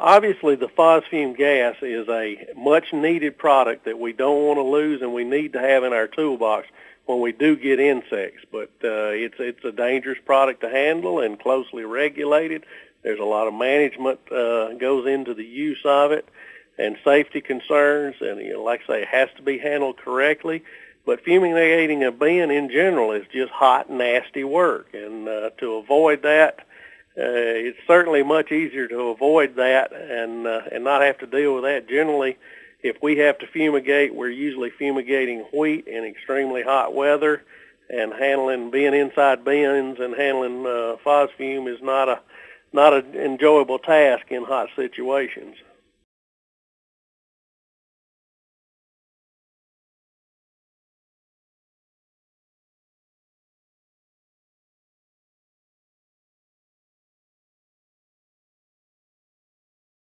obviously the phosphine gas is a much needed product that we don't want to lose and we need to have in our toolbox when we do get insects. But uh, it's it's a dangerous product to handle and closely regulated. There's a lot of management uh, goes into the use of it and safety concerns. And you know, like I say, it has to be handled correctly. But fumigating a bin in general is just hot, nasty work. And uh, to avoid that, it's certainly much easier to avoid that and uh, and not have to deal with that. Generally, if we have to fumigate, we're usually fumigating wheat in extremely hot weather, and handling being inside bins and handling uh, phosphine is not a not an enjoyable task in hot situations.